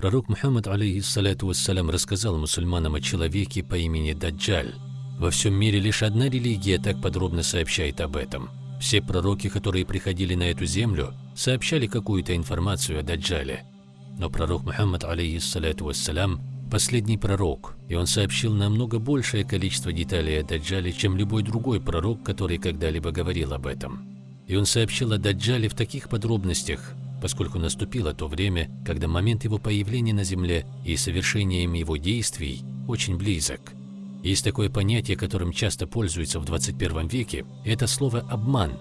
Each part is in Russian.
Пророк Мухаммад, алейхиссаляту вассалям, рассказал мусульманам о человеке по имени Даджаль. Во всем мире лишь одна религия так подробно сообщает об этом. Все пророки, которые приходили на эту землю, сообщали какую-то информацию о Даджале. Но пророк Мухаммад, алейхиссаляту вассалям, последний пророк, и он сообщил намного большее количество деталей о Даджале, чем любой другой пророк, который когда-либо говорил об этом. И он сообщил о Даджале в таких подробностях, поскольку наступило то время, когда момент его появления на Земле и совершением его действий очень близок. Есть такое понятие, которым часто пользуются в 21 веке, это слово «обман».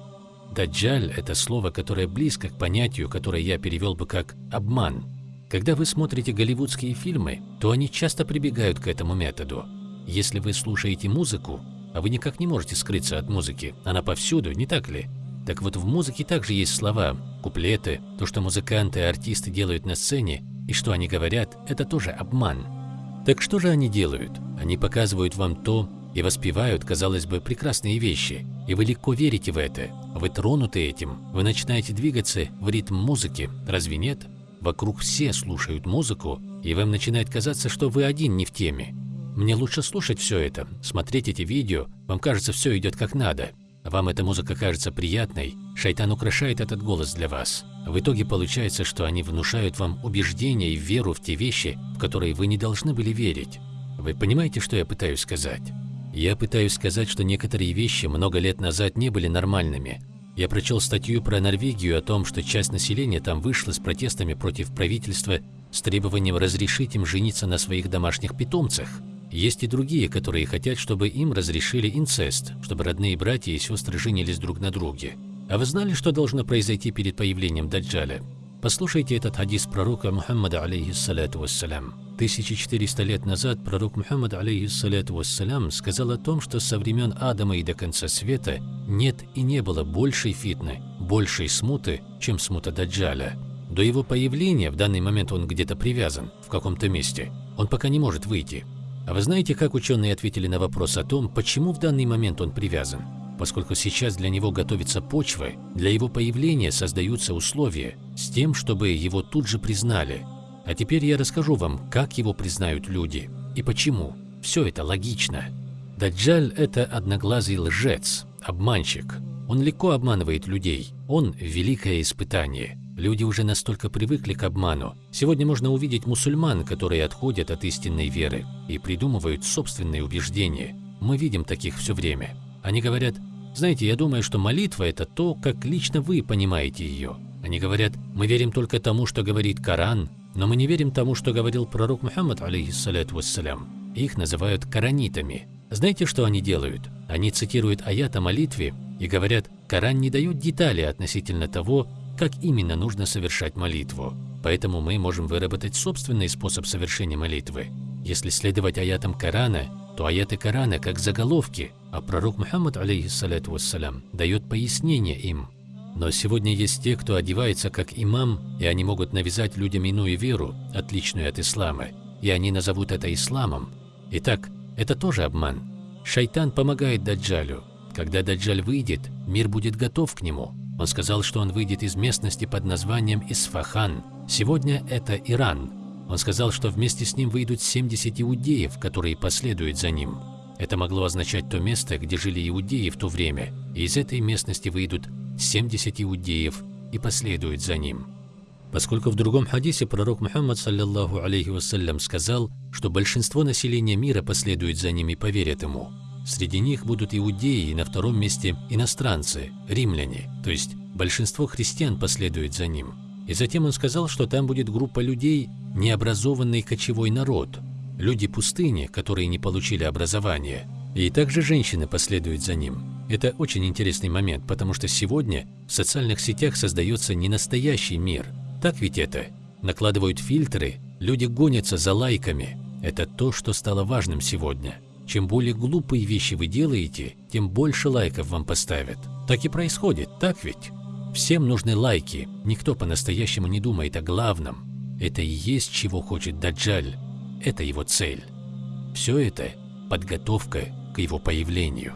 Даджаль – это слово, которое близко к понятию, которое я перевел бы как «обман». Когда вы смотрите голливудские фильмы, то они часто прибегают к этому методу. Если вы слушаете музыку, а вы никак не можете скрыться от музыки, она повсюду, не так ли? Так вот, в музыке также есть слова, куплеты, то, что музыканты и артисты делают на сцене, и что они говорят, это тоже обман. Так что же они делают? Они показывают вам то и воспевают, казалось бы, прекрасные вещи, и вы легко верите в это. Вы тронуты этим, вы начинаете двигаться в ритм музыки, разве нет? Вокруг все слушают музыку, и вам начинает казаться, что вы один не в теме. Мне лучше слушать все это, смотреть эти видео, вам кажется, все идет как надо. Вам эта музыка кажется приятной, шайтан украшает этот голос для вас. В итоге получается, что они внушают вам убеждение и веру в те вещи, в которые вы не должны были верить. Вы понимаете, что я пытаюсь сказать? Я пытаюсь сказать, что некоторые вещи много лет назад не были нормальными, я прочел статью про Норвегию о том, что часть населения там вышла с протестами против правительства с требованием разрешить им жениться на своих домашних питомцах. Есть и другие, которые хотят, чтобы им разрешили инцест, чтобы родные братья и сестры женились друг на друге. А вы знали, что должно произойти перед появлением Даджаля? Послушайте этот хадис пророка Мухаммада, алейхиссалату вассалям. 1400 лет назад пророк Мухаммад, алейхиссалату вассалям, сказал о том, что со времен Адама и до конца света нет и не было большей фитны, большей смуты, чем смута Даджаля. До его появления, в данный момент он где-то привязан, в каком-то месте, он пока не может выйти. А вы знаете, как ученые ответили на вопрос о том, почему в данный момент он привязан? Поскольку сейчас для него готовится почва, для его появления создаются условия с тем, чтобы его тут же признали, а теперь я расскажу вам, как его признают люди и почему. Все это логично. Даджаль – это одноглазый лжец, обманщик. Он легко обманывает людей. Он – великое испытание. Люди уже настолько привыкли к обману. Сегодня можно увидеть мусульман, которые отходят от истинной веры и придумывают собственные убеждения. Мы видим таких все время. Они говорят, знаете, я думаю, что молитва – это то, как лично вы понимаете ее. Они говорят, мы верим только тому, что говорит Коран, но мы не верим тому, что говорил пророк Мухаммад, алейхиссаляту вассалям. Их называют коранитами. Знаете, что они делают? Они цитируют аят о молитве и говорят, Коран не дает детали относительно того, как именно нужно совершать молитву. Поэтому мы можем выработать собственный способ совершения молитвы. Если следовать аятам Корана, то аяты Корана как заголовки, а пророк Мухаммад, алейхиссаляту вассалям, дает пояснение им. Но сегодня есть те, кто одевается как имам, и они могут навязать людям иную веру, отличную от ислама, и они назовут это исламом. Итак, это тоже обман. Шайтан помогает Даджалю. Когда Даджаль выйдет, мир будет готов к нему. Он сказал, что он выйдет из местности под названием Исфахан. Сегодня это Иран. Он сказал, что вместе с ним выйдут 70 иудеев, которые последуют за ним. Это могло означать то место, где жили иудеи в то время, и из этой местности выйдут 70 иудеев и последует за ним. Поскольку в другом хадисе пророк Мухаммад, саллиллаху алейхи вассалям, сказал, что большинство населения мира последует за ним и поверят ему. Среди них будут иудеи и на втором месте иностранцы, римляне, то есть большинство христиан последует за ним. И затем он сказал, что там будет группа людей, необразованный кочевой народ, люди пустыни, которые не получили образования, и также женщины последуют за ним. Это очень интересный момент, потому что сегодня в социальных сетях создается не настоящий мир. Так ведь это? Накладывают фильтры, люди гонятся за лайками. Это то, что стало важным сегодня. Чем более глупые вещи вы делаете, тем больше лайков вам поставят. Так и происходит, так ведь? Всем нужны лайки, никто по-настоящему не думает о главном. Это и есть, чего хочет Даджаль. Это его цель. Все это – подготовка к его появлению.